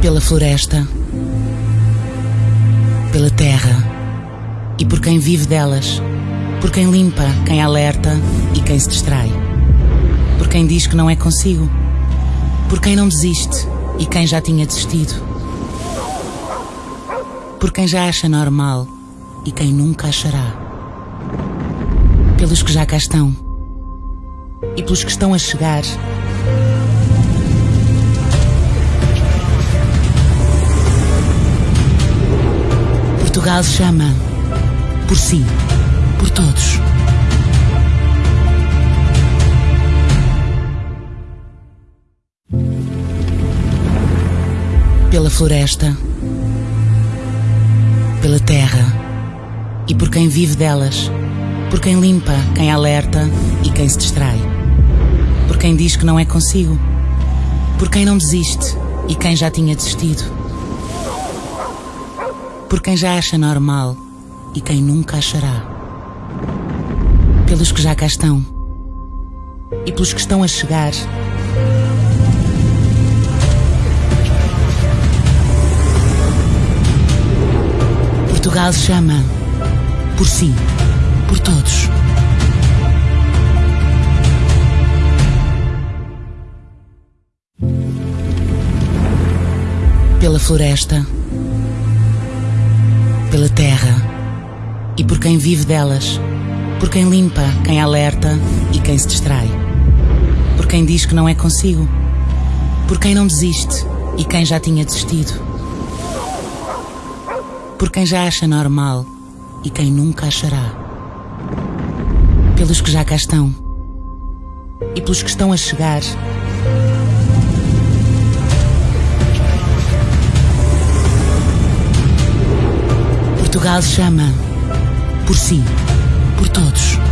pela floresta, pela terra. E por quem vive delas, por quem limpa, quem alerta e quem se distrai, por quem diz que não é consigo, por quem não desiste e quem já tinha desistido, por quem já acha normal e quem nunca achará, pelos que já cá estão. E pelos que estão a chegar. Portugal chama por si, por todos. Pela floresta, pela terra e por quem vive delas, por quem limpa, quem alerta e quem se distrai, por quem diz que não é consigo, por quem não desiste e quem já tinha desistido, por quem já acha normal e quem nunca achará. Pelos que já cá estão e pelos que estão a chegar. Portugal chama por si, por todos. Pela floresta, pela terra e por quem vive delas, por quem limpa, quem alerta e quem se distrai, por quem diz que não é consigo, por quem não desiste e quem já tinha desistido, por quem já acha normal e quem nunca achará, pelos que já cá estão e pelos que estão a chegar. Portugal chama por si, por todos.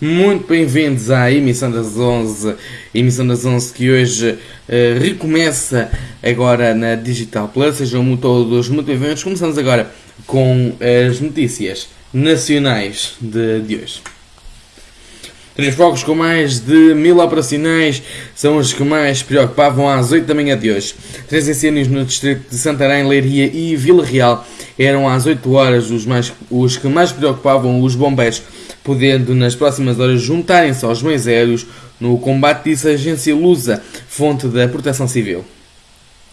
Muito bem-vindos à emissão das 11, emissão das 11 que hoje uh, recomeça agora na Digital Plus. Sejam todos muito bem-vindos. Começamos agora com as notícias nacionais de, de hoje. Três focos com mais de mil operacionais são os que mais preocupavam às 8 da manhã de hoje. Três incêndios no distrito de Santarém, Leiria e Vila Real eram às 8 horas os, mais, os que mais preocupavam os bombeiros, podendo nas próximas horas juntarem-se aos meios aéreos no combate, disse a agência Lusa, fonte da Proteção Civil.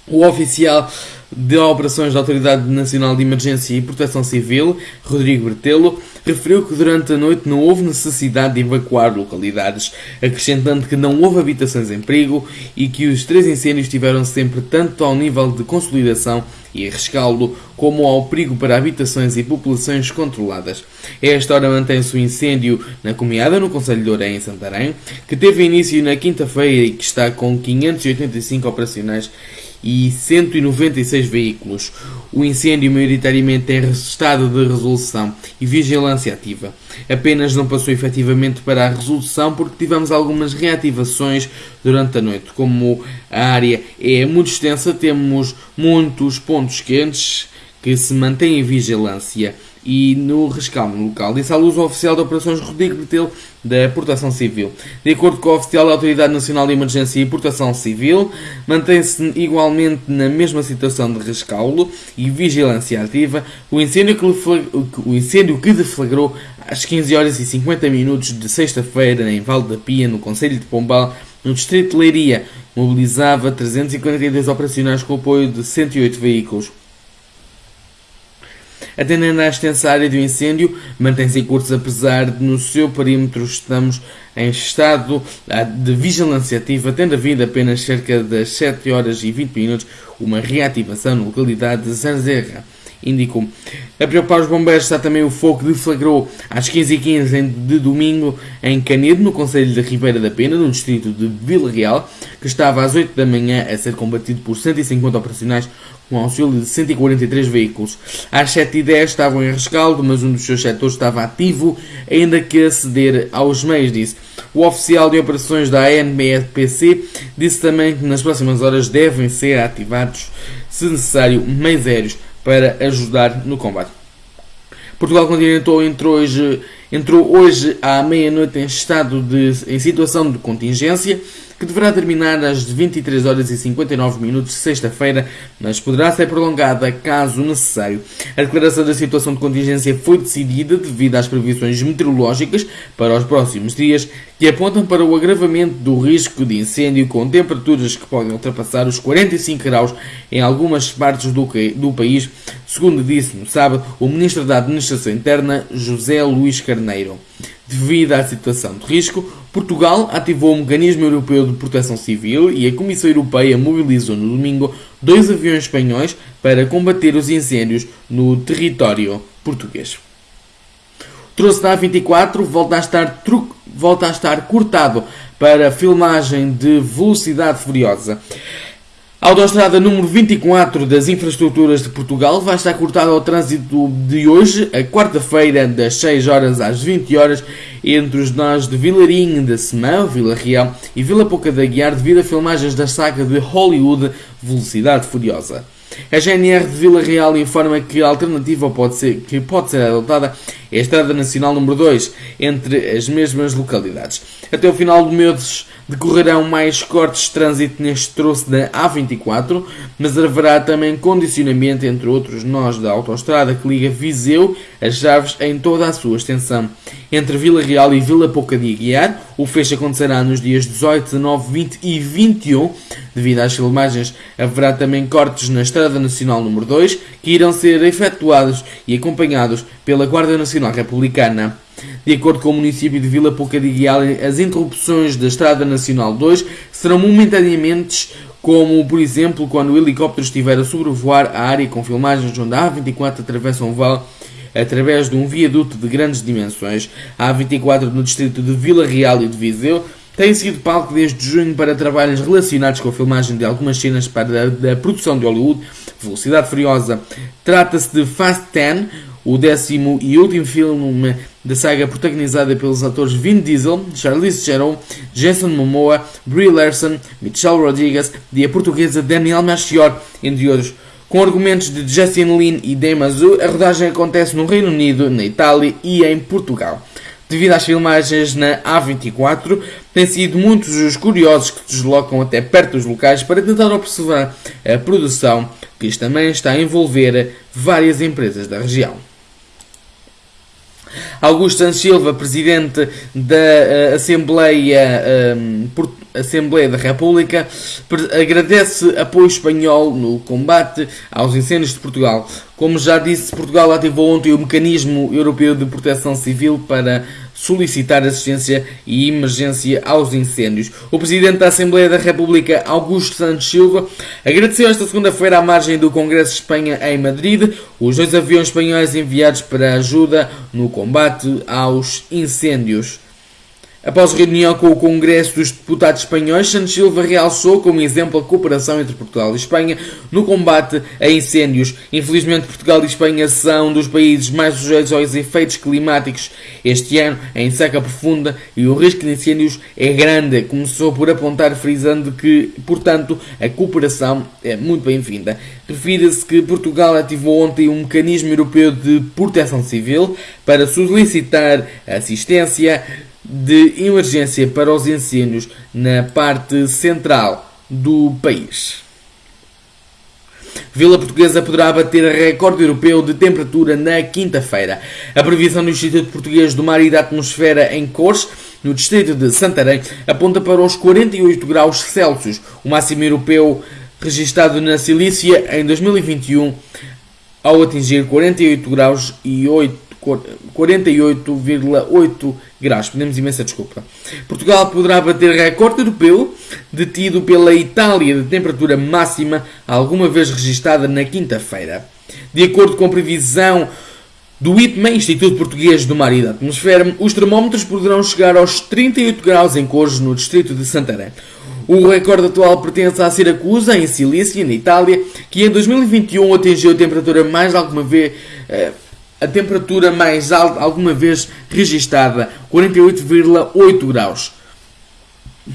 O oficial de Operações da Autoridade Nacional de Emergência e Proteção Civil, Rodrigo Bertelo, referiu que durante a noite não houve necessidade de evacuar localidades, acrescentando que não houve habitações em perigo e que os três incêndios tiveram sempre tanto ao nível de consolidação e rescaldo, como ao perigo para habitações e populações controladas. A esta hora mantém-se o incêndio na Comiada, no Conselho de Orem, em Santarém, que teve início na quinta-feira e que está com 585 operacionais e 196 veículos. O incêndio maioritariamente em estado de resolução e vigilância ativa. Apenas não passou efetivamente para a resolução porque tivemos algumas reativações durante a noite. Como a área é muito extensa, temos muitos pontos quentes que se mantêm em vigilância e no rescaldo local. Disse à luz o oficial de operações Rodrigo Betel da Proteção Civil. De acordo com o oficial da Autoridade Nacional de Emergência e Proteção Civil, mantém-se igualmente na mesma situação de rescaldo e vigilância ativa o incêndio que, o incêndio que deflagrou às 15 horas e 50 minutos de sexta-feira em Valde da Pia, no Conselho de Pombal, no Distrito de Leiria, mobilizava 342 operacionais com apoio de 108 veículos. Atendendo à extensa área do incêndio, mantém-se em curso apesar de no seu perímetro estamos em estado ah, de vigilância ativa, tendo havido apenas cerca das 7 horas e 20 minutos uma reativação na localidade de Zanzerra indicou. A preocupar os bombeiros está também o fogo que deflagrou às 15h15 de domingo em Canedo, no Conselho de Ribeira da Pena, no distrito de Vila Real, que estava às 8 da manhã a ser combatido por 150 operacionais com auxílio de 143 veículos. Às 7h10 estavam em rescaldo, mas um dos seus setores estava ativo, ainda que a ceder aos meios, disse. O oficial de operações da ANBPC disse também que nas próximas horas devem ser ativados, se necessário, meios aéreos para ajudar no combate. Portugal continental entrou hoje, entrou hoje à meia-noite em estado de em situação de contingência que deverá terminar às 23 horas e 59 minutos de sexta-feira, mas poderá ser prolongada caso necessário. A declaração da situação de contingência foi decidida devido às previsões meteorológicas para os próximos dias, que apontam para o agravamento do risco de incêndio com temperaturas que podem ultrapassar os 45 graus em algumas partes do, do país, segundo disse no sábado o Ministro da Administração Interna, José Luís Carneiro. Devido à situação de risco, Portugal ativou o Mecanismo Europeu de Proteção Civil e a Comissão Europeia mobilizou no domingo dois aviões espanhóis para combater os incêndios no território português. O troço da A24 volta a estar, volta a estar cortado para filmagem de Velocidade Furiosa. A autoestrada número 24 das infraestruturas de Portugal vai estar cortada ao trânsito de hoje, a quarta-feira, das 6 horas às 20 horas, entre os nós de Vilarinho da Semão, Vila Real e Vila Pouca da Guiar, devido a filmagens da saga de Hollywood Velocidade Furiosa. A GNR de Vila Real informa que a alternativa pode ser, que pode ser adotada é a Estrada Nacional número 2, entre as mesmas localidades. Até o final do mês decorrerão mais cortes de trânsito neste troço da A24, mas haverá também condicionamento entre outros nós da autoestrada que liga Viseu a Chaves em toda a sua extensão. Entre Vila Real e Vila Pouca de Aguiar, o fecho acontecerá nos dias 18, 19, 20 e 21. Devido às filmagens, haverá também cortes na Estrada Nacional número 2, que irão ser efetuados e acompanhados pela Guarda Nacional Republicana. De acordo com o município de Vila Pouca de Guial, as interrupções da Estrada Nacional 2 serão momentaneamente como, por exemplo, quando o helicóptero estiver a sobrevoar a área com filmagens onde a A24 atravessa um vale através de um viaduto de grandes dimensões. A A24 no distrito de Vila Real e de Viseu tem sido palco desde junho para trabalhos relacionados com a filmagem de algumas cenas para a, da produção de Hollywood, Velocidade Furiosa. Trata-se de Fast 10, o décimo e último filme da saga protagonizada pelos atores Vin Diesel, Charlize Theron, Jason Momoa, Brie Larson, Michelle Rodriguez e a portuguesa Danielle Melchior, entre outros. Com argumentos de Justin Lin e Dame Azul, a rodagem acontece no Reino Unido, na Itália e em Portugal. Devido às filmagens na A24, têm sido muitos os curiosos que se deslocam até perto dos locais para tentar observar a produção, que também está a envolver várias empresas da região. Augusto Santos Silva, presidente da uh, Assembleia, uh, Assembleia da República, agradece apoio espanhol no combate aos incêndios de Portugal. Como já disse, Portugal ativou ontem o Mecanismo Europeu de Proteção Civil para solicitar assistência e emergência aos incêndios. O Presidente da Assembleia da República, Augusto Santos Silva, agradeceu esta segunda-feira à margem do Congresso de Espanha em Madrid os dois aviões espanhóis enviados para ajuda no combate aos incêndios. Após reunião com o Congresso dos Deputados Espanhóis, Santos Silva realçou como exemplo a cooperação entre Portugal e Espanha no combate a incêndios. Infelizmente, Portugal e Espanha são dos países mais sujeitos aos efeitos climáticos este ano, em seca profunda, e o risco de incêndios é grande. Começou por apontar, frisando que, portanto, a cooperação é muito bem-vinda. Refira-se que Portugal ativou ontem um mecanismo europeu de proteção civil para solicitar assistência de emergência para os incêndios na parte central do país. Vila Portuguesa poderá bater recorde europeu de temperatura na quinta-feira. A previsão do Instituto Português do Mar e da Atmosfera em Cores, no distrito de Santarém, aponta para os 48 graus Celsius, o máximo europeu registado na Cilícia em 2021, ao atingir 48 graus e 8 48,8 graus. Pedimos imensa desculpa. Portugal poderá bater recorde europeu detido pela Itália de temperatura máxima alguma vez registada na quinta-feira. De acordo com previsão do IPMA, Instituto Português do Mar e da Atmosfera, os termómetros poderão chegar aos 38 graus em Cores, no distrito de Santarém. O recorde atual pertence à Siracusa, em Cilícia, na Itália, que em 2021 atingiu a temperatura mais alguma vez eh, a temperatura mais alta alguma vez registada, 48,8 graus.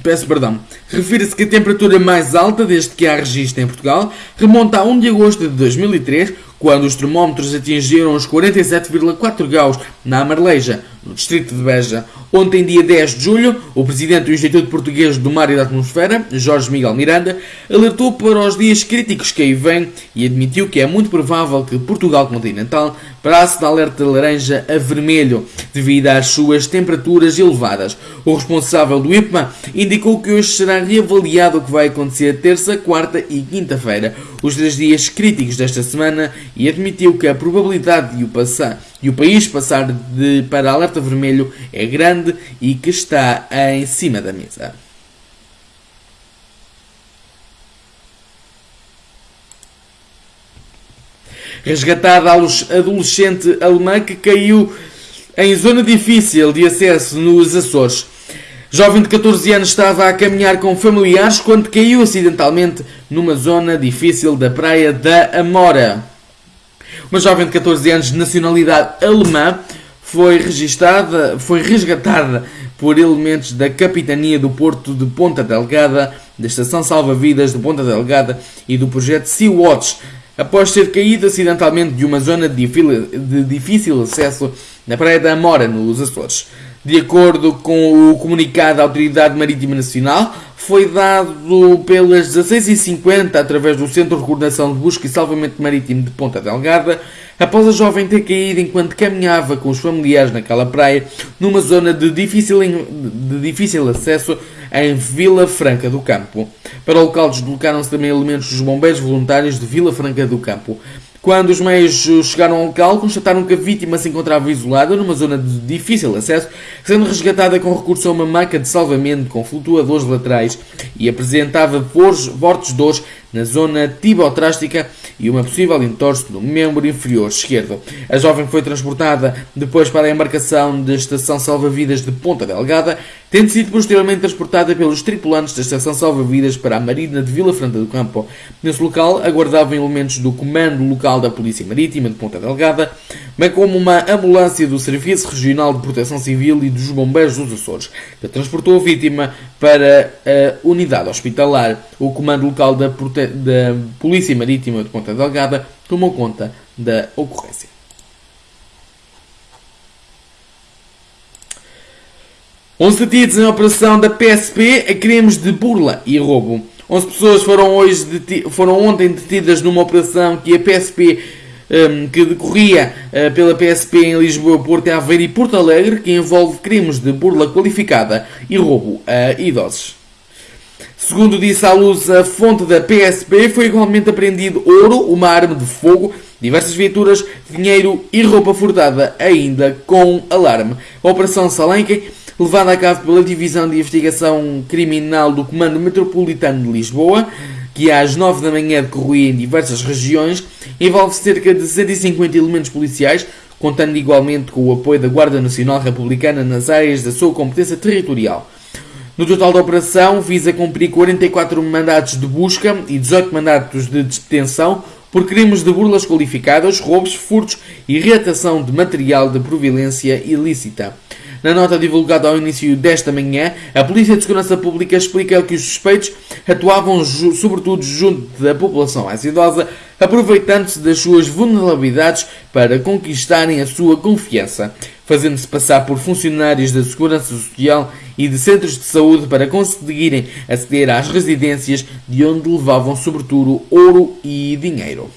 Peço perdão. Refere-se que a temperatura mais alta desde que há registro em Portugal remonta a 1 de agosto de 2003, quando os termómetros atingiram os 47,4 graus na Amarleja, no distrito de Beja. Ontem, dia 10 de julho, o presidente do Instituto Português do Mar e da Atmosfera, Jorge Miguel Miranda, alertou para os dias críticos que aí vêm e admitiu que é muito provável que Portugal continental passe da alerta laranja a vermelho devido às suas temperaturas elevadas. O responsável do IPMA indicou que hoje será reavaliado o que vai acontecer terça, quarta e quinta-feira, os três dias críticos desta semana, e admitiu que a probabilidade de o passar e o país passar de, para alerta vermelho é grande e que está em cima da mesa. Resgatada a adolescente alemã que caiu em zona difícil de acesso nos Açores. Jovem de 14 anos estava a caminhar com familiares quando caiu acidentalmente numa zona difícil da praia da Amora. Uma jovem de 14 anos de nacionalidade alemã foi registada, foi resgatada por elementos da Capitania do Porto de Ponta Delgada, da Estação Salva-Vidas de Ponta Delgada e do projeto Sea-Watch, após ter caído acidentalmente de uma zona de difícil acesso na Praia da Amora, nos Açores. De acordo com o comunicado da Autoridade Marítima Nacional, foi dado pelas 16h50 através do Centro de Coordenação de Busca e Salvamento Marítimo de Ponta Delgada, após a jovem ter caído enquanto caminhava com os familiares naquela praia, numa zona de difícil, de difícil acesso em Vila Franca do Campo. Para o local deslocaram-se também elementos dos bombeiros voluntários de Vila Franca do Campo. Quando os meios chegaram ao local, constataram que a vítima se encontrava isolada numa zona de difícil acesso, sendo resgatada com recurso a uma maca de salvamento com flutuadores laterais e apresentava fortes dores na zona tibotrástica e uma possível entorse no membro inferior esquerdo. A jovem foi transportada depois para a embarcação da Estação Salva-Vidas de Ponta Delgada, tendo sido posteriormente transportada pelos tripulantes da Estação Salva-Vidas para a Marina de Vila Franta do Campo. Nesse local aguardavam elementos do Comando Local da Polícia Marítima de Ponta Delgada, bem como uma ambulância do Serviço Regional de Proteção Civil e dos Bombeiros dos Açores, que transportou a vítima para a unidade hospitalar. O Comando Local da, Prote... da Polícia Marítima de Ponta Delgada tomou conta da ocorrência. Onze detidos em operação da PSP a crimes de burla e roubo. 11 pessoas foram, hoje foram ontem detidas numa operação que a PSP um, que decorria uh, pela PSP em Lisboa, Porto Aveiro e Porto Alegre, que envolve crimes de burla qualificada e roubo a idosos. Segundo disse à luz a fonte da PSP, foi igualmente apreendido ouro, uma arma de fogo, diversas viaturas, dinheiro e roupa furtada, ainda com alarme. A Operação Salenque, levada a cabo pela Divisão de Investigação Criminal do Comando Metropolitano de Lisboa, que às 9 da manhã decorria em diversas regiões, envolve cerca de 150 elementos policiais, contando igualmente com o apoio da Guarda Nacional Republicana nas áreas da sua competência territorial. No total da operação, visa cumprir 44 mandatos de busca e 18 mandatos de detenção por crimes de burlas qualificadas, roubos, furtos e reatação de material de provilência ilícita. Na nota divulgada ao início desta manhã, a Polícia de Segurança Pública explica que os suspeitos atuavam sobretudo junto da população mais idosa, aproveitando-se das suas vulnerabilidades para conquistarem a sua confiança, fazendo-se passar por funcionários da Segurança Social e de centros de saúde para conseguirem aceder às residências de onde levavam sobretudo ouro e dinheiro.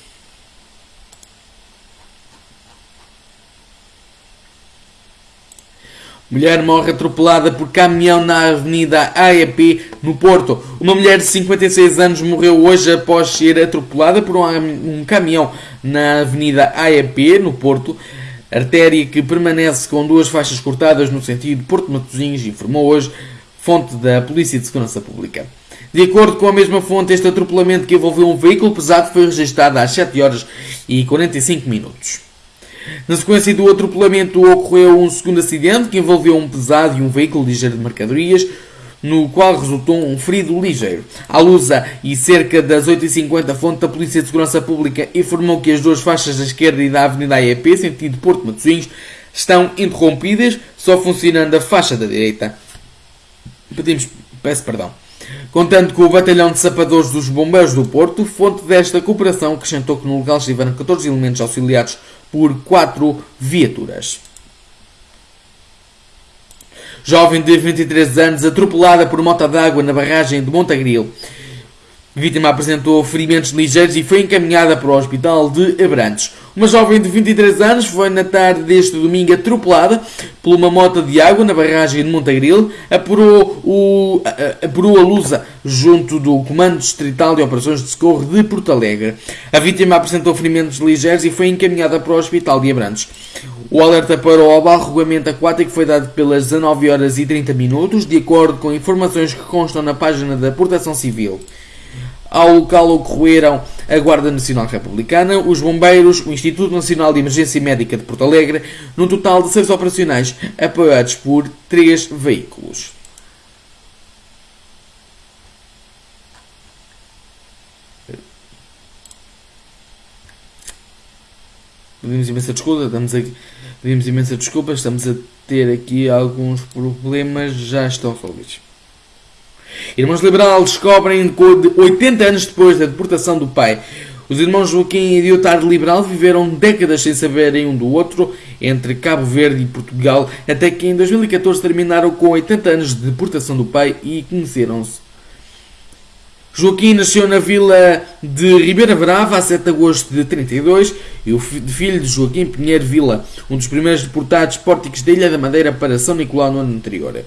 Mulher morre atropelada por caminhão na Avenida AEP, no Porto. Uma mulher de 56 anos morreu hoje após ser atropelada por um caminhão na Avenida AEP, no Porto. Artéria que permanece com duas faixas cortadas no sentido Porto Matosinhos, informou hoje fonte da Polícia de Segurança Pública. De acordo com a mesma fonte, este atropelamento que envolveu um veículo pesado foi registrado às 7 horas e 45 minutos. Na sequência do atropelamento ocorreu um segundo acidente que envolveu um pesado e um veículo ligeiro de mercadorias, no qual resultou um ferido ligeiro. À lusa e cerca das 8h50, a fonte da Polícia de Segurança Pública informou que as duas faixas da esquerda e da Avenida AEP, sentido Porto Matosinhos, estão interrompidas, só funcionando a faixa da direita. Pedimos, peço perdão. Contando com o Batalhão de Sapadores dos Bombeiros do Porto, fonte desta cooperação acrescentou que no local estiveram 14 elementos auxiliados por 4 viaturas. Jovem de 23 anos atropelada por mota d'água na barragem de Montagril. A vítima apresentou ferimentos ligeiros e foi encaminhada para o hospital de Abrantes. Uma jovem de 23 anos foi na tarde deste domingo atropelada por uma moto de água na barragem de Montagril, apurou, o, apurou a lusa junto do Comando Distrital de Operações de Socorro de Porto Alegre. A vítima apresentou ferimentos ligeiros e foi encaminhada para o hospital de Abrantes. O alerta para o abarroamento aquático foi dado pelas 19 horas e 30 minutos, de acordo com informações que constam na página da Proteção Civil. Ao local ocorreram a Guarda Nacional Republicana, os Bombeiros, o Instituto Nacional de Emergência Médica de Porto Alegre, num total de seis operacionais apoiados por três veículos. Pedimos imensa desculpa, estamos aqui, pedimos imensa desculpa, estamos a ter aqui alguns problemas, já estão resolvidos. Irmãos Liberal descobrem 80 anos depois da deportação do pai. Os irmãos Joaquim e Diotar Liberal viveram décadas sem saberem um do outro, entre Cabo Verde e Portugal, até que em 2014 terminaram com 80 anos de deportação do pai e conheceram-se. Joaquim nasceu na vila de Ribeira Brava a 7 de agosto de 32 e o filho de Joaquim Pinheiro Vila, um dos primeiros deportados pórticos da Ilha da Madeira para São Nicolau no ano anterior.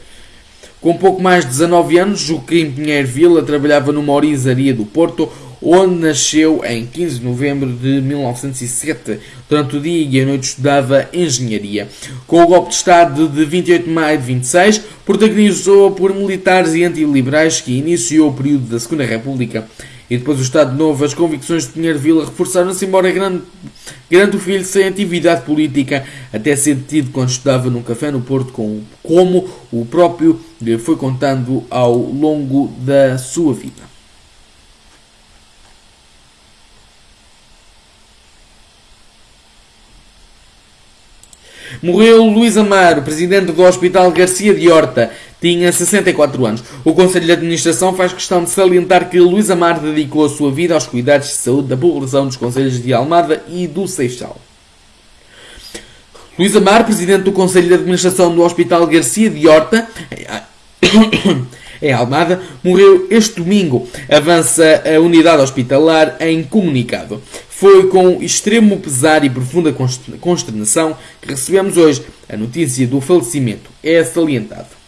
Com pouco mais de 19 anos, Joaquim Pinheiro Vila trabalhava numa orizaria do Porto, onde nasceu em 15 de novembro de 1907. Durante o dia e a noite estudava engenharia. Com o golpe de Estado de 28 de maio de 26, protagonizou por militares e antiliberais que iniciou o período da Segunda República E depois o Estado Novo, as convicções de Pinheiro Vila reforçaram-se, embora grande, grande o filho sem atividade política, até ser detido quando estudava num café no Porto, com, como o próprio foi contando ao longo da sua vida. Morreu Luís Amaro, presidente do Hospital Garcia de Horta. Tinha 64 anos. O Conselho de Administração faz questão de salientar que Luís Amaro dedicou a sua vida aos cuidados de saúde da população dos Conselhos de Almada e do Seixal. Luís Amar, presidente do Conselho de Administração do Hospital Garcia de Horta, em Almada, morreu este domingo, avança a unidade hospitalar em comunicado. Foi com extremo pesar e profunda consternação que recebemos hoje a notícia do falecimento. É salientado.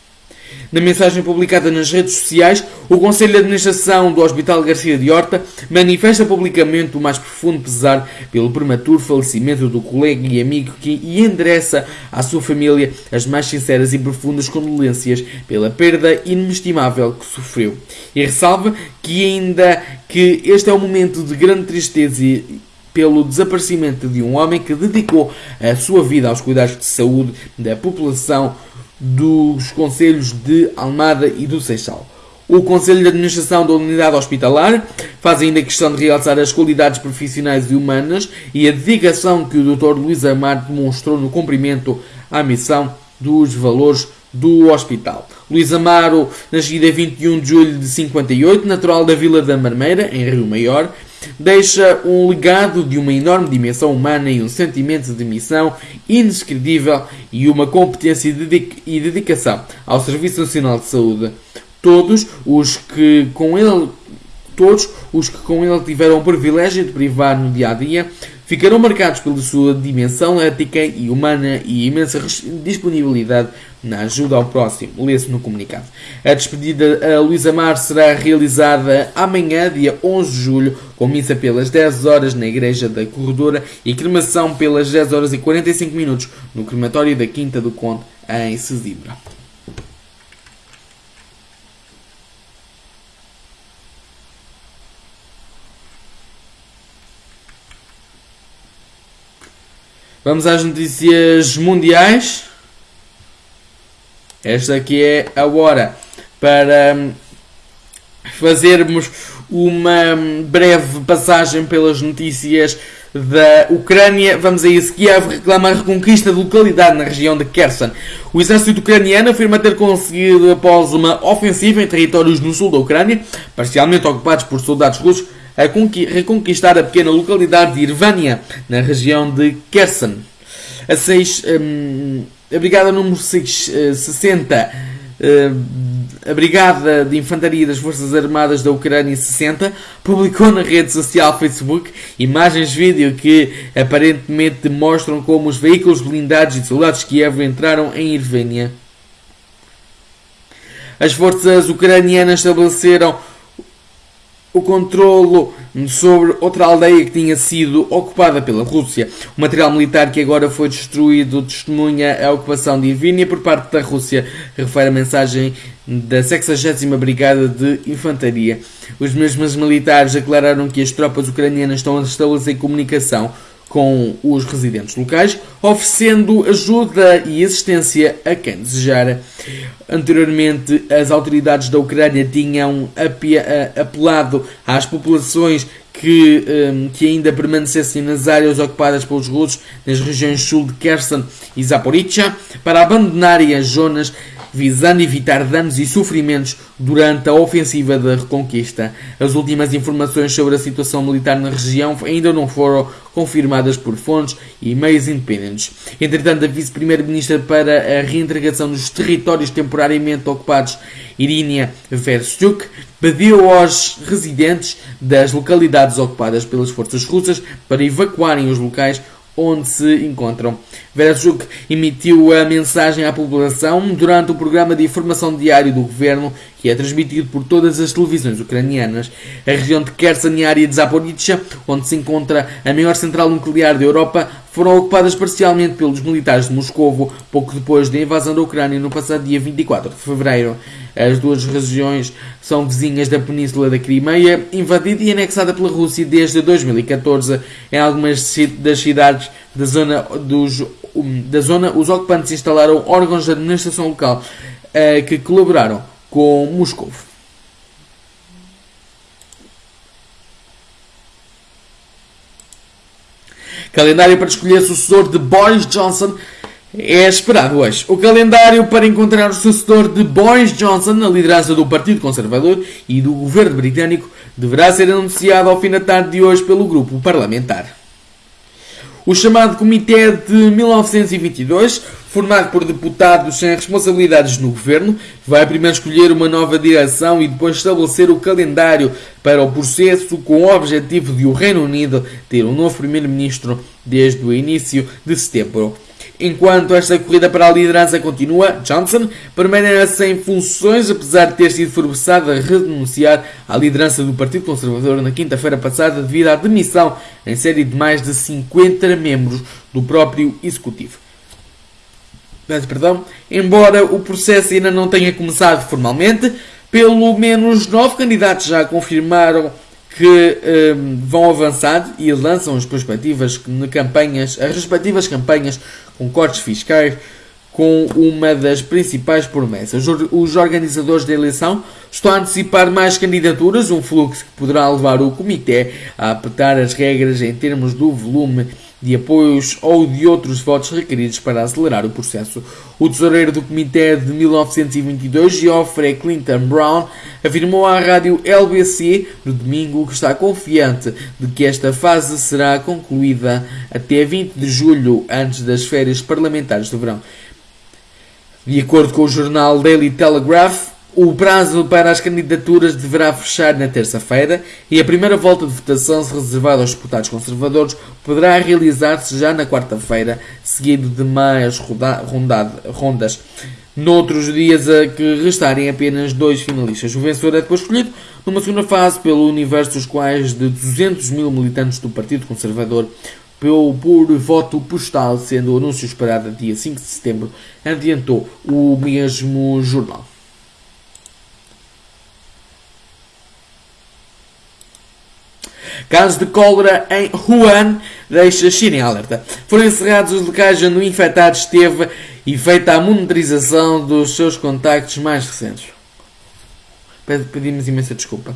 Na mensagem publicada nas redes sociais, o Conselho de Administração do Hospital Garcia de Horta manifesta publicamente o mais profundo pesar pelo prematuro falecimento do colega e amigo que, e endereça à sua família as mais sinceras e profundas condolências pela perda inestimável que sofreu. E ressalva que ainda que este é um momento de grande tristeza e pelo desaparecimento de um homem que dedicou a sua vida aos cuidados de saúde da população dos Conselhos de Almada e do Seixal. O Conselho de Administração da Unidade Hospitalar faz ainda questão de realçar as qualidades profissionais e humanas e a dedicação que o Dr. Luís Amar demonstrou no cumprimento à missão dos valores do hospital. Luís Amaro, nascido a 21 de julho de 58, natural da Vila da Marmeira, em Rio Maior, deixa um legado de uma enorme dimensão humana e um sentimento de missão indescritível e uma competência e dedicação ao Serviço Nacional de Saúde. Todos os que com ele todos os que com ele tiveram o privilégio de privar no dia a dia ficarão marcados pela sua dimensão ética e humana e imensa disponibilidade na ajuda ao próximo. Lê-se no comunicado. A despedida a Luísa Mar será realizada amanhã, dia 11 de julho, com missa pelas 10 horas na Igreja da Corredora e cremação pelas 10 horas e 45 minutos no crematório da Quinta do Conde, em Sesimbra. Vamos às notícias mundiais. Esta aqui é a hora para hum, fazermos uma hum, breve passagem pelas notícias da Ucrânia. Vamos a isso. Kiev reclama a reconquista de localidade na região de Kherson. O exército ucraniano afirma ter conseguido, após uma ofensiva em territórios no sul da Ucrânia, parcialmente ocupados por soldados russos, a reconquistar a pequena localidade de Irvânia, na região de Kherson. A, seis, um, a Brigada número 660, uh, a Brigada de Infantaria das Forças Armadas da Ucrânia 60, publicou na rede social Facebook imagens de vídeo que aparentemente mostram como os veículos blindados e soldados Kiev entraram em Irvânia. As forças ucranianas estabeleceram o controlo sobre outra aldeia que tinha sido ocupada pela Rússia. O material militar que agora foi destruído testemunha a ocupação de Irvínia por parte da Rússia, refere a mensagem da 60 Brigada de Infantaria. Os mesmos militares declararam que as tropas ucranianas estão a estabelecer comunicação com os residentes locais, oferecendo ajuda e assistência a quem desejar. Anteriormente, as autoridades da Ucrânia tinham apelado às populações que, um, que ainda permanecessem nas áreas ocupadas pelos russos nas regiões sul de Kherson e Zaporizhia para abandonarem as zonas visando evitar danos e sofrimentos durante a ofensiva da reconquista. As últimas informações sobre a situação militar na região ainda não foram confirmadas por fontes e meios independentes. Entretanto, a vice-primeira-ministra para a reintegração dos territórios temporariamente ocupados, Irinia Verstyuk, pediu aos residentes das localidades ocupadas pelas forças russas para evacuarem os locais onde se encontram. Verachuk emitiu a mensagem à população durante o programa de informação diário do governo, que é transmitido por todas as televisões ucranianas. A região de Kherson e a área de Zaporizhia, onde se encontra a maior central nuclear da Europa, foram ocupadas parcialmente pelos militares de Moscovo pouco depois da invasão da Ucrânia no passado dia 24 de fevereiro. As duas regiões são vizinhas da Península da Crimeia, invadida e anexada pela Rússia desde 2014. Em algumas das cidades da zona, dos, da zona os ocupantes instalaram órgãos de administração local uh, que colaboraram com Moscou. Calendário para escolher sucessor de Boris Johnson é esperado hoje. O calendário para encontrar o sucessor de Boris Johnson na liderança do Partido Conservador e do governo britânico deverá ser anunciado ao fim da tarde de hoje pelo grupo parlamentar. O chamado Comitê de 1922, formado por deputados sem responsabilidades no governo, vai primeiro escolher uma nova direção e depois estabelecer o calendário para o processo com o objetivo de o Reino Unido ter um novo primeiro-ministro desde o início de setembro. Enquanto esta corrida para a liderança continua, Johnson permanece em funções, apesar de ter sido forçado a renunciar à liderança do Partido Conservador na quinta-feira passada devido à demissão em série de mais de 50 membros do próprio Executivo. Perdão, embora o processo ainda não tenha começado formalmente, pelo menos nove candidatos já confirmaram que um, vão avançar e lançam as perspectivas de campanhas, as respectivas campanhas com cortes fiscais, com uma das principais promessas. Os organizadores da eleição estão a antecipar mais candidaturas, um fluxo que poderá levar o Comitê a apertar as regras em termos do volume de apoios ou de outros votos requeridos para acelerar o processo. O tesoureiro do Comitê de 1922, Geoffrey Clinton Brown, afirmou à rádio LBC no domingo que está confiante de que esta fase será concluída até 20 de julho, antes das férias parlamentares de verão. De acordo com o jornal Daily Telegraph, o prazo para as candidaturas deverá fechar na terça-feira e a primeira volta de votação, se reservada aos deputados conservadores, poderá realizar-se já na quarta-feira, seguido de mais rondas. Noutros dias a que restarem apenas dois finalistas. O vencedor é depois escolhido numa segunda fase pelo universo dos quais de 200 mil militantes do Partido Conservador por voto postal, sendo o anúncio esperado dia 5 de setembro, adiantou o mesmo jornal. Caso de cólera em Wuhan deixa China em alerta. Foram encerrados os locais onde o infectado esteve e feita a monitorização dos seus contactos mais recentes. Pedimos imensa desculpa.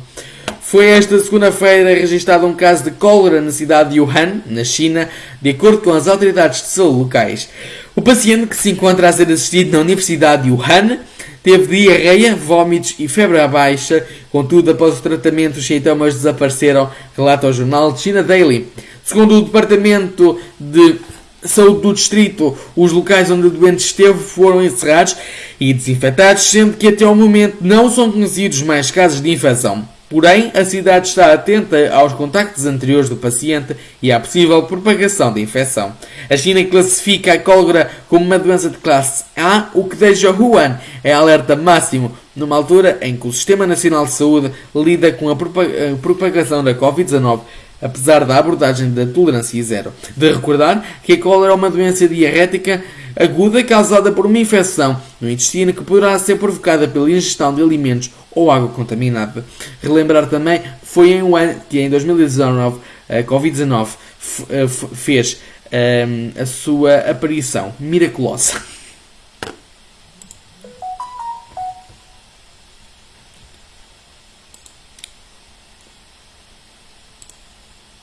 Foi esta segunda-feira registrado um caso de cólera na cidade de Wuhan, na China, de acordo com as autoridades de saúde locais. O paciente que se encontra a ser assistido na Universidade de Wuhan teve diarreia, vômitos e febre à baixa. Contudo, após o tratamento, os sintomas desapareceram, relata o jornal China Daily. Segundo o Departamento de Saúde do Distrito, os locais onde o doente esteve foram encerrados e desinfetados, sendo que até o momento não são conhecidos mais casos de infecção. Porém, a cidade está atenta aos contactos anteriores do paciente e à possível propagação da infecção. A China classifica a cólera como uma doença de classe A, o que deixa Wuhan em alerta máximo, numa altura em que o Sistema Nacional de Saúde lida com a propagação da Covid-19 apesar da abordagem da tolerância zero. De recordar que a cólera é uma doença diarrética aguda causada por uma infecção no intestino que poderá ser provocada pela ingestão de alimentos ou água contaminada. Relembrar também foi em um ano que em 2019 a Covid-19 eh, fez um, ehm, a sua aparição miraculosa.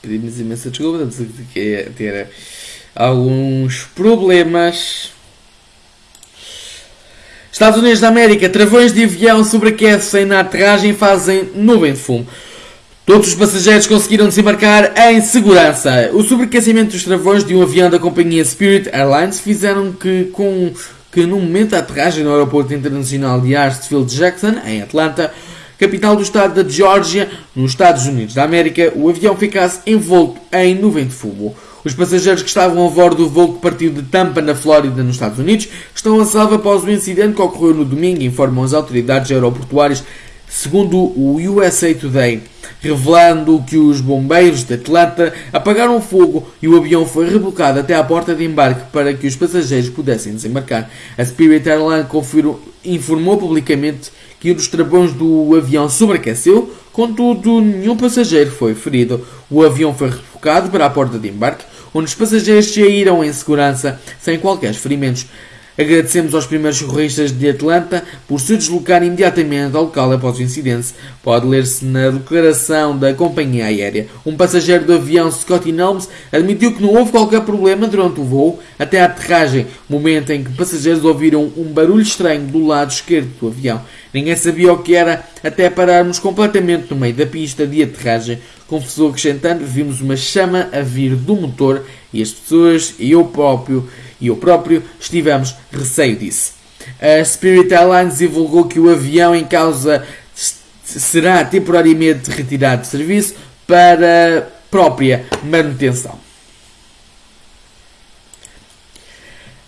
Pedimos imensa desculpa, estamos a ter alguns problemas. Estados Unidos da América, travões de avião sobreaquecem na aterragem e fazem nuvem de fumo. Todos os passageiros conseguiram desembarcar em segurança. O sobreaquecimento dos travões de um avião da companhia Spirit Airlines fizeram que, com, que no momento da aterragem no aeroporto internacional de Hartsfield Jackson, em Atlanta, capital do estado da Geórgia, nos Estados Unidos da América, o avião ficasse envolto em nuvem de fumo. Os passageiros que estavam a bordo do voo que partiu de Tampa, na Flórida, nos Estados Unidos, estão a salvo após o incidente que ocorreu no domingo, informam as autoridades aeroportuárias, segundo o USA Today, revelando que os bombeiros de Atlanta apagaram o fogo e o avião foi rebocado até à porta de embarque para que os passageiros pudessem desembarcar. A Spirit Airlines informou publicamente que um dos travões do avião sobreaqueceu, contudo, nenhum passageiro foi ferido. O avião foi rebocado para a porta de embarque, onde os passageiros saíram em segurança, sem qualquer ferimentos. Agradecemos aos primeiros socorristas de Atlanta por se deslocar imediatamente ao local após o incidente. Pode ler-se na declaração da companhia aérea. Um passageiro do avião Scotty Nelms admitiu que não houve qualquer problema durante o voo até a aterragem, momento em que passageiros ouviram um barulho estranho do lado esquerdo do avião. Ninguém sabia o que era até pararmos completamente no meio da pista de aterragem. Confessou acrescentando, vimos uma chama a vir do motor e as pessoas e eu próprio e eu próprio estivemos receio disso. A Spirit Airlines divulgou que o avião em causa será temporariamente retirado de serviço para própria manutenção.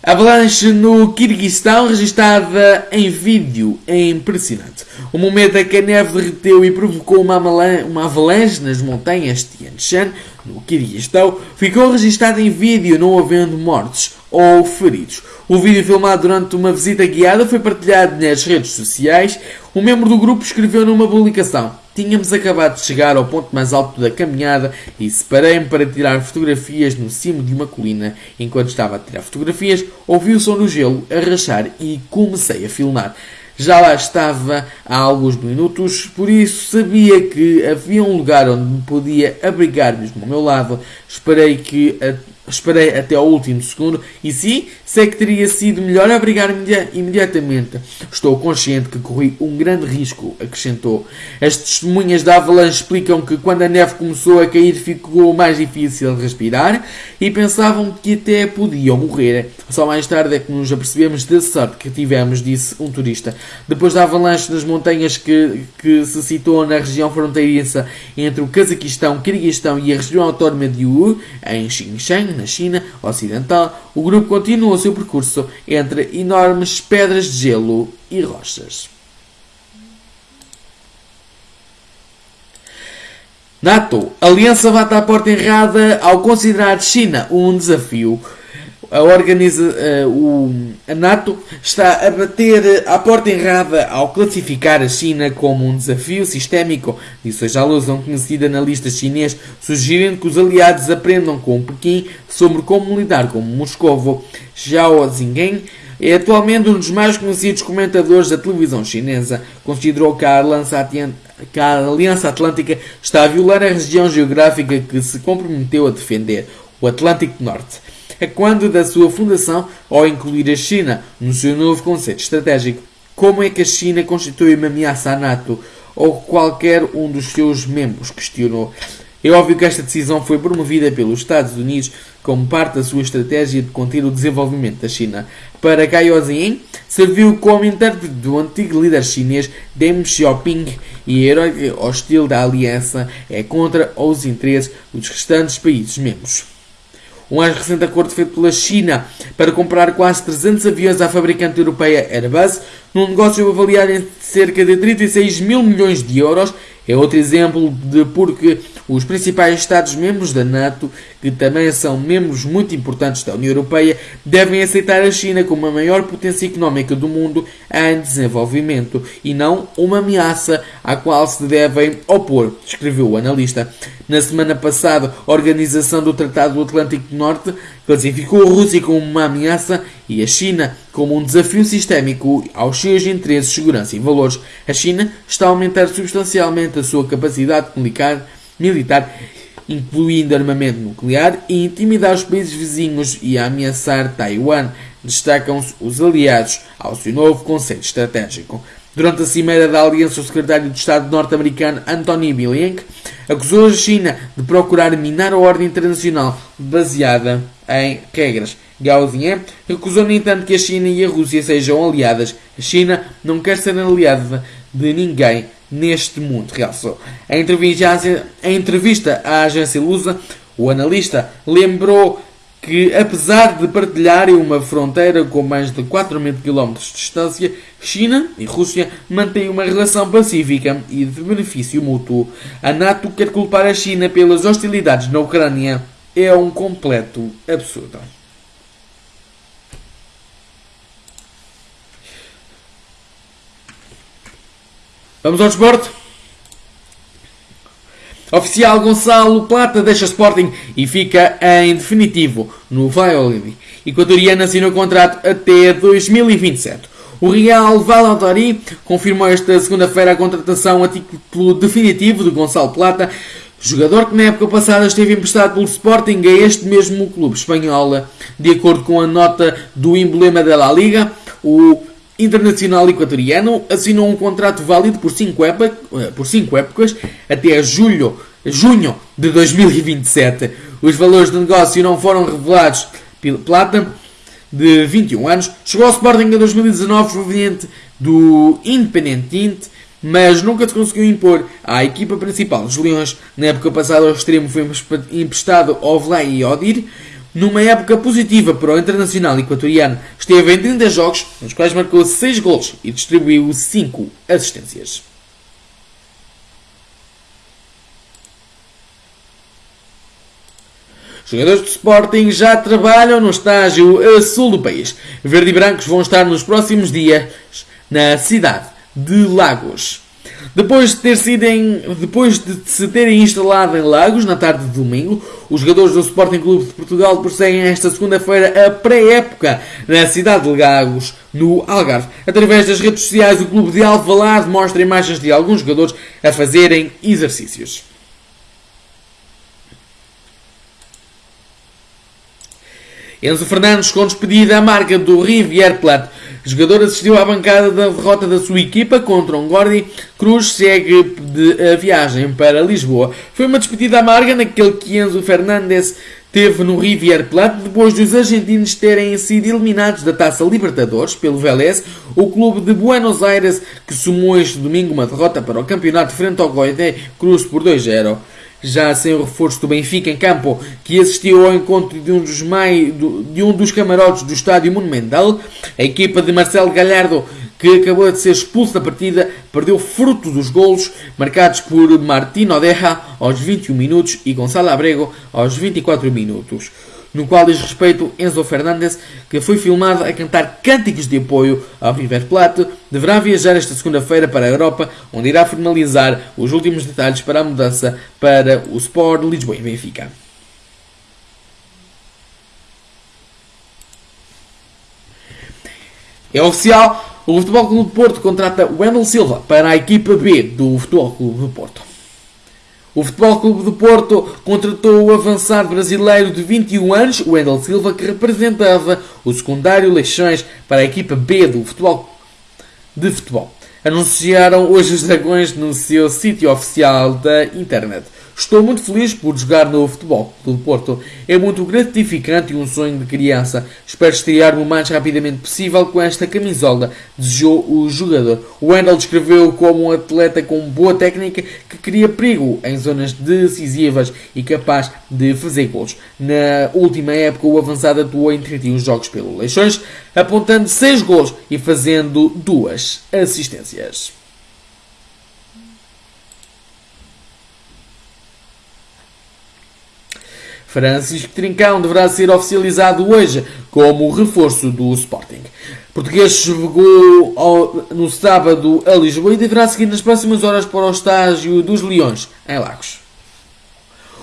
Avalanche no Kirguistão, registada em vídeo, é impressionante. O momento em que a neve derreteu e provocou uma, uma avalanche nas montanhas Tian Shan, no Kirguistão, ficou registado em vídeo, não havendo mortes ou feridos. O vídeo filmado durante uma visita guiada foi partilhado nas redes sociais. Um membro do grupo escreveu numa publicação: Tínhamos acabado de chegar ao ponto mais alto da caminhada e separei-me para tirar fotografias no cimo de uma colina. Enquanto estava a tirar fotografias, ouvi o som do gelo a rachar e comecei a filmar. Já lá estava há alguns minutos, por isso sabia que havia um lugar onde me podia abrigar mesmo ao meu lado. Esperei que a Esperei até ao último segundo e sim, sei que teria sido melhor abrigar-me imediatamente. Estou consciente que corri um grande risco, acrescentou. As testemunhas da avalanche explicam que quando a neve começou a cair ficou mais difícil de respirar e pensavam que até podiam morrer. Só mais tarde é que nos apercebemos da sorte que tivemos, disse um turista. Depois da avalanche nas montanhas que, que se citou na região fronteiriça entre o Cazaquistão, Kirguistão e a região autónoma de Wu, em Xinjiang, na China Ocidental, o grupo continua o seu percurso entre enormes pedras de gelo e rochas. NATO. Aliança bate à porta errada ao considerar China um desafio a, organiza, uh, o, a NATO está a bater à porta errada ao classificar a China como um desafio sistémico, disse hoje a luz um conhecido analista chinês, sugerindo que os aliados aprendam com Pequim sobre como lidar com Moscovo. Zhao Zingen é atualmente um dos mais conhecidos comentadores da televisão chinesa. Considerou que a Aliança Atlântica está a violar a região geográfica que se comprometeu a defender, o Atlântico Norte é quando da sua fundação ao incluir a China no seu novo conceito estratégico. Como é que a China constitui uma ameaça à NATO ou qualquer um dos seus membros? Questionou. É óbvio que esta decisão foi promovida pelos Estados Unidos como parte da sua estratégia de conter o desenvolvimento da China. Para Cai Ziyin, serviu como intérprete do antigo líder chinês Deng Xiaoping e herói hostil da aliança é contra os interesses dos restantes países membros. Um mais recente acordo feito pela China para comprar quase 300 aviões à fabricante europeia Airbus, num negócio avaliado em cerca de 36 mil milhões de euros, é outro exemplo de porque os principais Estados-membros da NATO, que também são membros muito importantes da União Europeia, devem aceitar a China como a maior potência económica do mundo em desenvolvimento e não uma ameaça à qual se devem opor, escreveu o analista. Na semana passada, a Organização do Tratado do Atlântico Norte classificou a Rússia como uma ameaça e a China como um desafio sistémico aos seus interesses, segurança e valores. A China está a aumentar substancialmente a sua capacidade militar, incluindo armamento nuclear, e intimidar os países vizinhos e a ameaçar Taiwan. Destacam-se os aliados ao seu novo conceito estratégico. Durante a cimeira da Aliança, o secretário de Estado norte-americano Anthony Blinken acusou a China de procurar minar a ordem internacional baseada em regras. Gao Ziyang recusou, no entanto, que a China e a Rússia sejam aliadas. A China não quer ser aliada de ninguém neste mundo, realçou. Em entrevista à agência Lusa, O analista lembrou que, apesar de partilharem uma fronteira com mais de 4 mil km de distância, China e Rússia mantêm uma relação pacífica e de benefício mútuo. A NATO quer culpar a China pelas hostilidades na Ucrânia. É um completo absurdo. Vamos ao desporto? Oficial Gonçalo Plata deixa Sporting e fica em definitivo no Valladolid. Equatoriano assinou contrato até 2027. O Real Valladolid confirmou esta segunda-feira a contratação a título definitivo de Gonçalo Plata, jogador que na época passada esteve emprestado pelo Sporting a este mesmo clube espanhol. De acordo com a nota do emblema da La Liga, o internacional equatoriano assinou um contrato válido por 5 épocas, eh, épocas até julho, junho de 2027. Os valores de negócio não foram revelados pela Plata, de 21 anos. Chegou ao Sporting em 2019 proveniente do Independente, mas nunca se conseguiu impor à equipa principal dos Leões. Na época passada, o extremo foi emprestado ao Velay e Odir numa época positiva para o internacional equatoriano, esteve em 30 jogos, nos quais marcou 6 gols e distribuiu 5 assistências. Jogadores do Sporting já trabalham no estágio a sul do país. Verde e brancos vão estar nos próximos dias na cidade de Lagos. Depois de, ter sido em, depois de se terem instalado em Lagos na tarde de domingo, os jogadores do Sporting Clube de Portugal prosseguem esta segunda-feira a pré-época na cidade de Lagos, no Algarve. Através das redes sociais, o clube de Alvalade mostra imagens de alguns jogadores a fazerem exercícios. Enzo Fernandes com despedida à marca do Rivière Plate. O jogador assistiu à bancada da derrota da sua equipa contra um Gordi. Cruz segue de a viagem para Lisboa. Foi uma despedida amarga naquele que Enzo Fernandes teve no Rivière Plate depois dos argentinos terem sido eliminados da Taça Libertadores pelo Vélez, o clube de Buenos Aires que sumou este domingo uma derrota para o campeonato frente ao Goethe Cruz por 2-0 já sem o reforço do Benfica em campo, que assistiu ao encontro de um dos, mai, de um dos camarotes do Estádio Monumental, a equipa de Marcelo Galhardo, que acabou de ser expulso da partida, perdeu fruto dos golos marcados por Martino Odeja aos 21 minutos e Gonçalo Abrego aos 24 minutos no qual diz respeito Enzo Fernandes, que foi filmado a cantar cânticos de apoio ao River Plate, deverá viajar esta segunda-feira para a Europa, onde irá formalizar os últimos detalhes para a mudança para o Sport Lisboa e Benfica. É oficial, o Futebol Clube do Porto contrata Wendel Silva para a equipa B do Futebol Clube do Porto. O Futebol Clube do Porto contratou o avançado brasileiro de 21 anos, Wendel Silva, que representava o secundário Leixões para a equipa B do futebol de futebol. Anunciaram hoje os Dragões no seu sítio oficial da internet. Estou muito feliz por jogar no futebol do Porto. É muito gratificante e um sonho de criança. Espero estrear-me o mais rapidamente possível com esta camisola, desejou o jogador. O Wendel descreveu como um atleta com boa técnica que cria perigo em zonas decisivas e capaz de fazer gols. Na última época, o avançado atuou em 31 jogos pelo Leixões, apontando 6 gols e fazendo duas assistências. Francisco Trincão deverá ser oficializado hoje como reforço do Sporting. Português chegou ao, no sábado a Lisboa e deverá seguir nas próximas horas para o estágio dos Leões, em Lagos.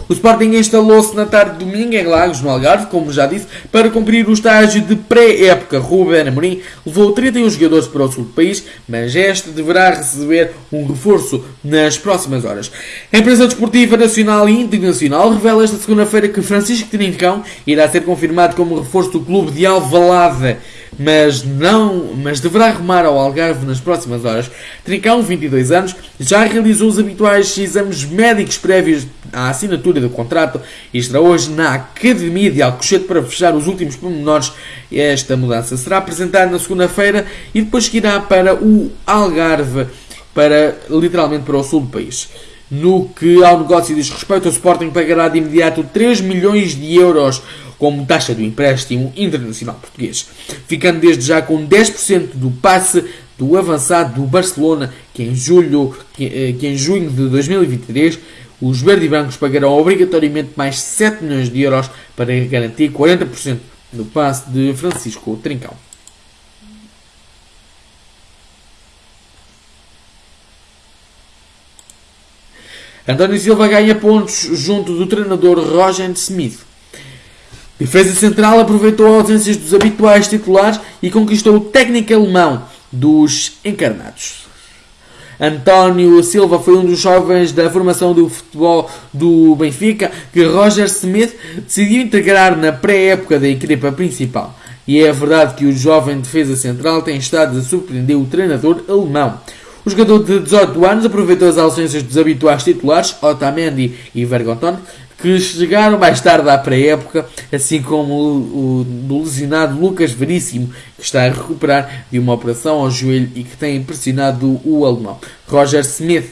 O Sporting instalou-se na tarde de domingo em Lagos, no Algarve, como já disse, para cumprir o estágio de pré-época. Ruben Amorim levou 31 jogadores para o sul do país, mas este deverá receber um reforço nas próximas horas. A empresa desportiva nacional e internacional revela esta segunda-feira que Francisco Trincão irá ser confirmado como reforço do clube de Alvalade mas não, mas deverá rumar ao Algarve nas próximas horas. Trincão, 22 anos, já realizou os habituais exames médicos prévios à assinatura do contrato e estará hoje na Academia de Alcochete para fechar os últimos pormenores. Esta mudança será apresentada na segunda-feira e depois irá para o Algarve, para literalmente para o sul do país. No que ao negócio diz respeito, o Sporting pagará de imediato 3 milhões de euros como taxa do empréstimo internacional português, ficando desde já com 10% do passe do avançado do Barcelona, que em, julho, que, eh, que em junho de 2023 os verde-brancos pagarão obrigatoriamente mais 7 milhões de euros para garantir 40% do passe de Francisco Trincão. António Silva ganha pontos junto do treinador Roger Smith. Defesa Central aproveitou ausências dos habituais titulares e conquistou o técnico alemão dos encarnados. António Silva foi um dos jovens da formação do futebol do Benfica que Roger Smith decidiu integrar na pré-época da equipa principal. E é verdade que o jovem defesa central tem estado a surpreender o treinador alemão. O jogador de 18 anos aproveitou as ausências dos habituais titulares, Otamendi e Vergonton, que chegaram mais tarde à pré-época, assim como o, o lesionado Lucas Veríssimo, que está a recuperar de uma operação ao joelho e que tem impressionado o alemão. Roger Smith,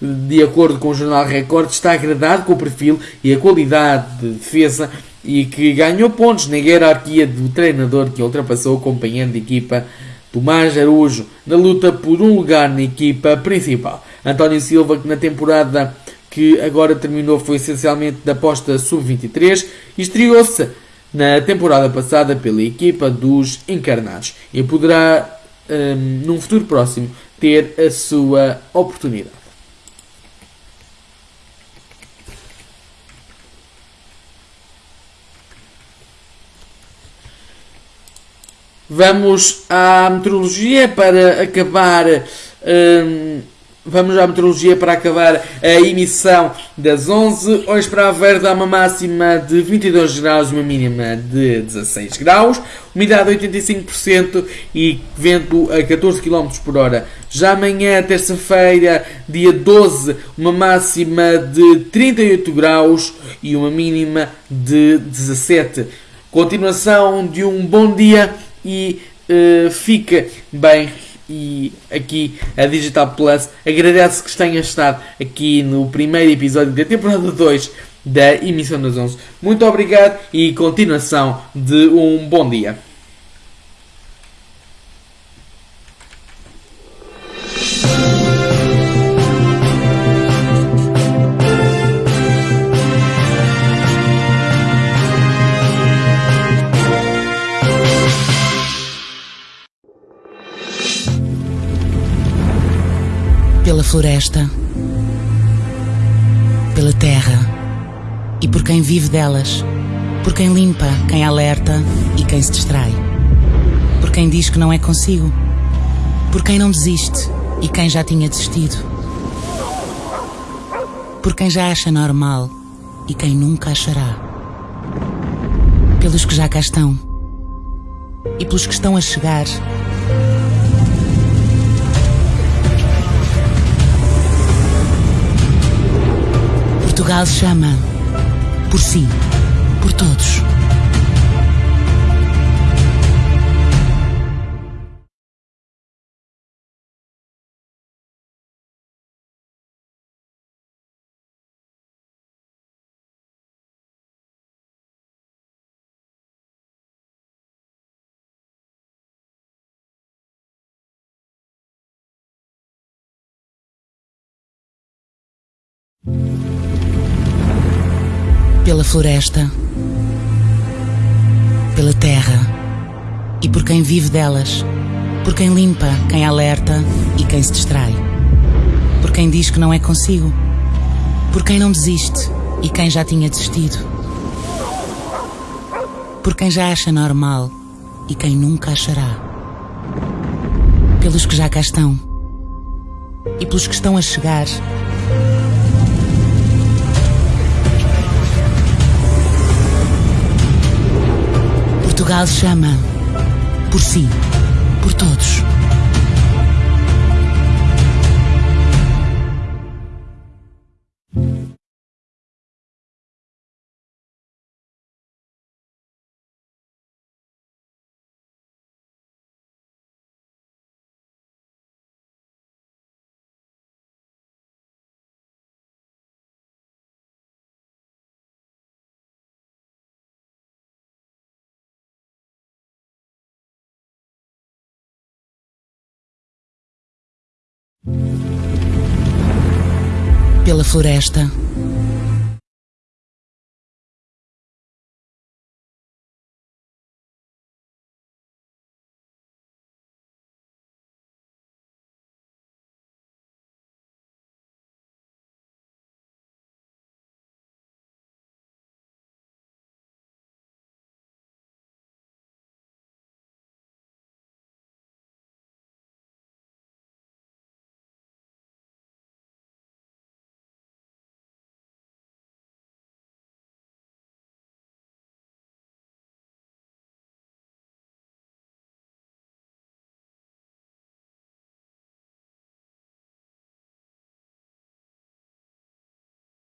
de acordo com o jornal Record, está agradado com o perfil e a qualidade de defesa e que ganhou pontos na hierarquia do treinador que ultrapassou o companheiro de equipa Tomás Araújo na luta por um lugar na equipa principal. António Silva, que na temporada que agora terminou foi essencialmente da aposta sub-23 e estreou-se na temporada passada pela equipa dos encarnados e poderá, um, num futuro próximo, ter a sua oportunidade. Vamos à meteorologia para acabar. Um, Vamos à meteorologia para acabar a emissão das 11. Hoje para a Verde há uma máxima de 22 graus e uma mínima de 16 graus. Umidade 85% e vento a 14 km por hora. Já amanhã, terça-feira, dia 12, uma máxima de 38 graus e uma mínima de 17. Continuação de um bom dia e uh, fica bem e aqui a Digital Plus agradece que tenha estado aqui no primeiro episódio da temporada 2 da emissão das 11. Muito obrigado e continuação de um bom dia. Floresta, pela terra e por quem vive delas, por quem limpa, quem alerta e quem se distrai, por quem diz que não é consigo, por quem não desiste e quem já tinha desistido, por quem já acha normal e quem nunca achará, pelos que já cá estão e pelos que estão a chegar Portugal chama. Por si. Por todos. Pela floresta, pela terra e por quem vive delas, por quem limpa, quem alerta e quem se distrai, por quem diz que não é consigo, por quem não desiste e quem já tinha desistido, por quem já acha normal e quem nunca achará, pelos que já cá estão e pelos que estão a chegar Portugal chama. Por si. Por todos. Floresta